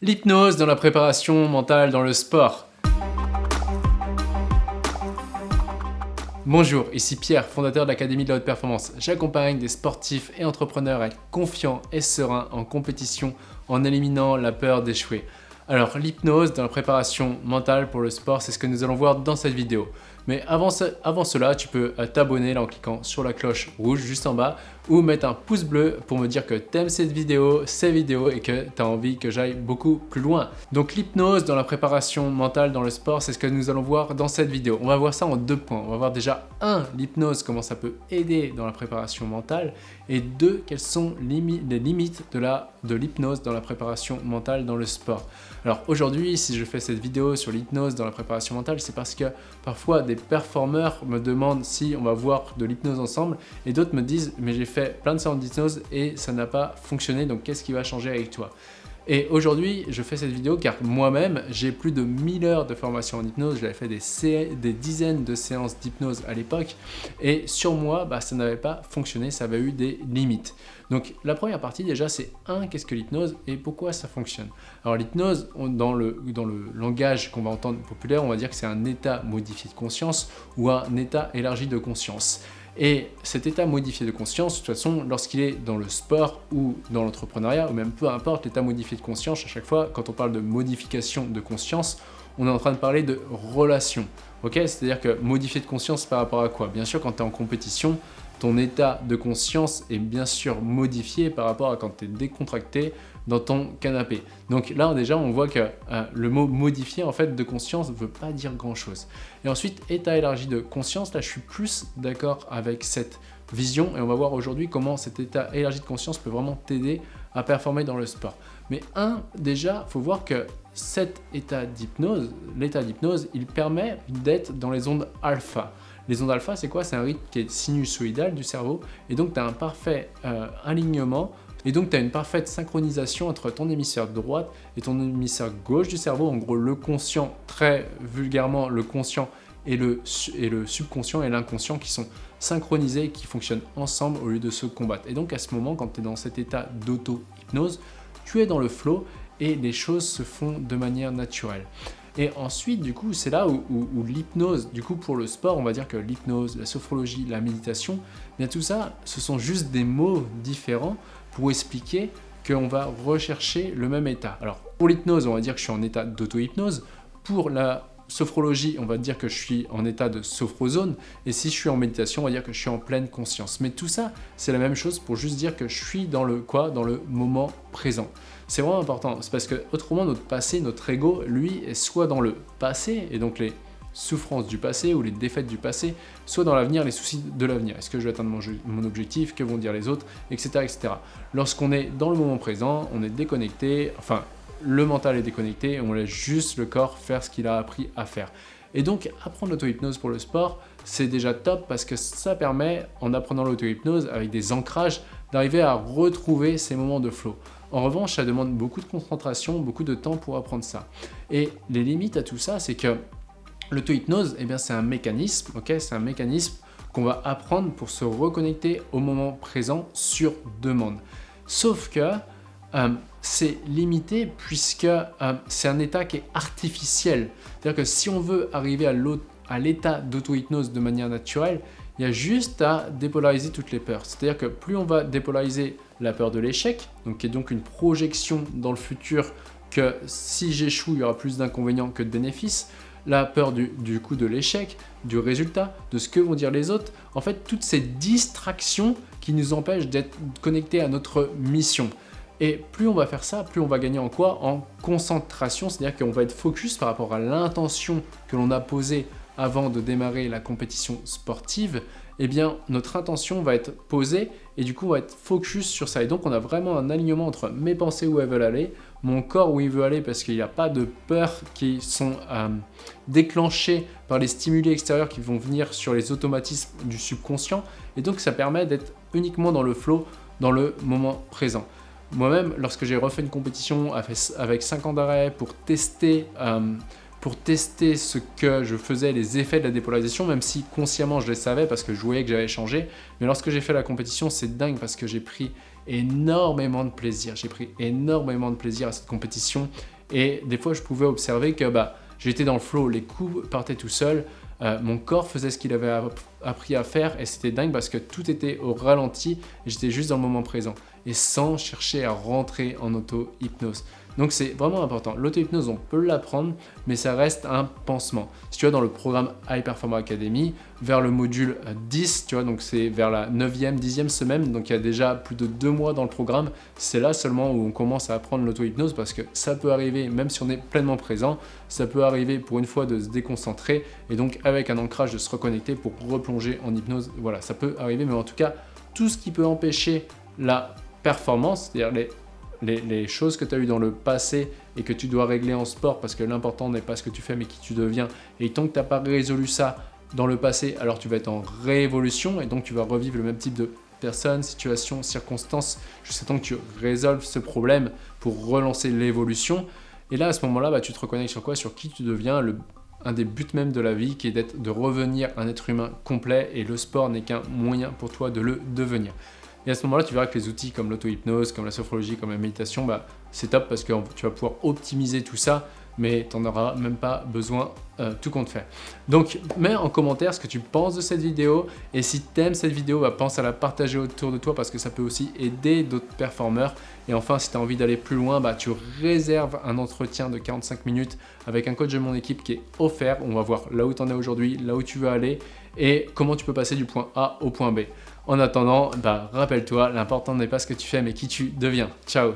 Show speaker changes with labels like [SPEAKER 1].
[SPEAKER 1] L'hypnose dans la préparation mentale dans le sport. Bonjour, ici Pierre, fondateur de l'Académie de la Haute Performance. J'accompagne des sportifs et entrepreneurs à être confiants et sereins en compétition en éliminant la peur d'échouer. Alors l'hypnose dans la préparation mentale pour le sport, c'est ce que nous allons voir dans cette vidéo. Mais avant, cela, tu peux euh, t'abonner en cliquant sur la cloche rouge juste en bas ou mettre un pouce bleu pour me dire que tu aimes cette vidéo, ces vidéos et que tu as envie que j'aille beaucoup plus loin. Donc l'hypnose dans la préparation mentale dans le sport, c'est ce que nous allons voir dans cette vidéo. On va voir ça en deux points. On va voir déjà un, l'hypnose, comment ça peut aider dans la préparation mentale et deux, quelles sont les limites de l'hypnose dans la préparation mentale dans le sport. Alors aujourd'hui, si je fais cette vidéo sur l'hypnose dans la préparation mentale, c'est parce que parfois des performeurs me demandent si on va voir de l'hypnose ensemble et d'autres me disent mais j'ai fait plein de séances d'hypnose et ça n'a pas fonctionné donc qu'est-ce qui va changer avec toi? Et aujourd'hui, je fais cette vidéo car moi-même, j'ai plus de 1000 heures de formation en hypnose. J'avais fait des, dizaines de séances d'hypnose à l'époque. Et sur moi, bah, ça n'avait pas fonctionné, ça avait eu des limites. Donc la première partie déjà, c'est un, qu'est-ce que l'hypnose et pourquoi ça fonctionne Alors l'hypnose, dans le langage qu'on va entendre populaire, on va dire que c'est un état modifié de conscience ou un état élargi de conscience. Et cet état modifié de conscience, de toute façon, lorsqu'il est dans le sport ou dans l'entrepreneuriat, ou même peu importe l'état modifié de conscience, à chaque fois, quand on parle de modification de conscience, on est en train de parler de relation. C'est-à-dire que modifier de conscience par rapport à quoi? Bien sûr, quand tu es en compétition, ton état de conscience est bien sûr modifié par rapport à quand tu es décontracté dans ton canapé. Donc là déjà on voit que euh, le mot modifier en fait de conscience ne veut pas dire grand chose. Et ensuite état élargi de conscience, là je suis plus d'accord avec cette vision et on va voir aujourd'hui comment cet état élargi de conscience peut vraiment t'aider à performer dans le sport. Mais un, déjà, faut voir que cet état d'hypnose, l'état d'hypnose, il permet d'être dans les ondes alpha. Les ondes alpha, c'est quoi? C'est un rythme qui est sinusoïdal du cerveau et donc tu as un parfait euh, alignement et donc, tu as une parfaite synchronisation entre ton hémisphère droite et ton hémisphère gauche du cerveau. En gros, le conscient, très vulgairement, le conscient et le, et le subconscient et l'inconscient qui sont synchronisés et qui fonctionnent ensemble au lieu de se combattre. Et donc, à ce moment, quand tu es dans cet état d'auto-hypnose, tu es dans le flow et les choses se font de manière naturelle. Et ensuite, du coup, c'est là où, l'hypnose, du coup, pour le sport, on va dire que l'hypnose, la sophrologie, la méditation, bien tout ça, ce sont juste des mots différents pour expliquer qu'on va rechercher le même état. Alors, pour l'hypnose, on va dire que je suis en état d'auto-hypnose. Pour la sophrologie, on va dire que je suis en état de sophrozone. Et si je suis en méditation, on va dire que je suis en pleine conscience. Mais tout ça, c'est la même chose pour juste dire que je suis dans le quoi Dans le moment présent. C'est vraiment important, c'est parce que autrement notre passé, notre ego, lui, est soit dans le passé, et donc les souffrances du passé ou les défaites du passé, soit dans l'avenir, les soucis de l'avenir. Est-ce que je vais atteindre mon, objectif Que vont dire les autres Etc. etc. Lorsqu'on est dans le moment présent, on est déconnecté, enfin, le mental est déconnecté, on laisse juste le corps faire ce qu'il a appris à faire. Et donc, apprendre l'auto-hypnose pour le sport, c'est déjà top parce que ça permet, en apprenant l'auto-hypnose avec des ancrages, d'arriver à retrouver ces moments de flow. En revanche, ça demande beaucoup de concentration, beaucoup de temps pour apprendre ça. Et les limites à tout ça, c'est que l'auto-hypnose, eh c'est un mécanisme, c'est un mécanisme qu'on va apprendre pour se reconnecter au moment présent sur demande. Sauf que euh, c'est limité puisque euh, c'est un état qui est artificiel. C'est-à-dire que si on veut arriver à l'état d'auto-hypnose de manière naturelle, il y a juste à dépolariser toutes les peurs. C'est-à-dire que plus on va dépolariser la peur de l'échec, donc qui est donc une projection dans le futur que si j'échoue, il y aura plus d'inconvénients que de bénéfices, la peur du, du coup de l'échec, du résultat, de ce que vont dire les autres, en fait toutes ces distractions qui nous empêchent d'être connectés à notre mission. Et plus on va faire ça, plus on va gagner en quoi? En concentration, c'est-à-dire qu'on va être focus par rapport à l'intention que l'on a posée avant de démarrer la compétition sportive, eh bien notre intention va être posée et du coup on va être focus sur ça. Et donc on a vraiment un alignement entre mes pensées où elles veulent aller, mon corps où il veut aller parce qu'il n'y a pas de peurs qui sont euh, déclenchées par les stimuli extérieurs qui vont venir sur les automatismes du subconscient. Et donc ça permet d'être uniquement dans le flow, dans le moment présent. Moi-même, lorsque j'ai refait une compétition avec 5 ans d'arrêt pour tester euh, pour tester ce que je faisais, les effets de la dépolarisation, même si consciemment je les savais parce que je voyais que j'avais changé. Mais lorsque j'ai fait la compétition, c'est dingue parce que j'ai pris énormément de plaisir. J'ai pris énormément de plaisir à cette compétition et des fois je pouvais observer que bah, j'étais dans le flow, les coups partaient tout seuls, euh, mon corps faisait ce qu'il avait appris à faire et c'était dingue parce que tout était au ralenti j'étais juste dans le moment présent et sans chercher à rentrer en auto-hypnose. Donc c'est vraiment important. L'auto-hypnose, on peut l'apprendre, mais ça reste un pansement. Si tu vas dans le programme High Performer Academy, vers le module 10, tu vois, donc c'est vers la 9e, 10e semaine, donc il y a déjà plus de deux mois dans le programme, c'est là seulement où on commence à apprendre l'auto-hypnose parce que ça peut arriver, même si on est pleinement présent, ça peut arriver pour une fois de se déconcentrer et donc avec un ancrage de se reconnecter pour replonger en hypnose. Voilà, ça peut arriver, mais en tout cas, tout ce qui peut empêcher la performance, c'est-à-dire les les, choses que tu as eues dans le passé et que tu dois régler en sport parce que l'important n'est pas ce que tu fais mais qui tu deviens. Et tant que tu n'as pas résolu ça dans le passé, alors tu vas être en réévolution et donc tu vas revivre le même type de personnes, situations, circonstances jusqu'à temps que tu résolves ce problème pour relancer l'évolution. Et là, à ce moment-là, bah, tu te reconnectes sur quoi? Sur qui tu deviens, le, un des buts même de la vie qui est de revenir un être humain complet et le sport n'est qu'un moyen pour toi de le devenir. Et à ce moment-là, tu verras que les outils comme l'auto-hypnose, comme la sophrologie, comme la méditation, bah, c'est top parce que tu vas pouvoir optimiser tout ça, mais tu n'en auras même pas besoin euh, tout compte fait. Donc, mets en commentaire ce que tu penses de cette vidéo et si tu aimes cette vidéo, bah, pense à la partager autour de toi parce que ça peut aussi aider d'autres performeurs. Et enfin, si tu as envie d'aller plus loin, bah, tu réserves un entretien de 45 minutes avec un coach de mon équipe qui est offert. On va voir là où tu en es aujourd'hui, là où tu veux aller et comment tu peux passer du point A au point B. En attendant, bah, rappelle-toi, l'important n'est pas ce que tu fais, mais qui tu deviens. Ciao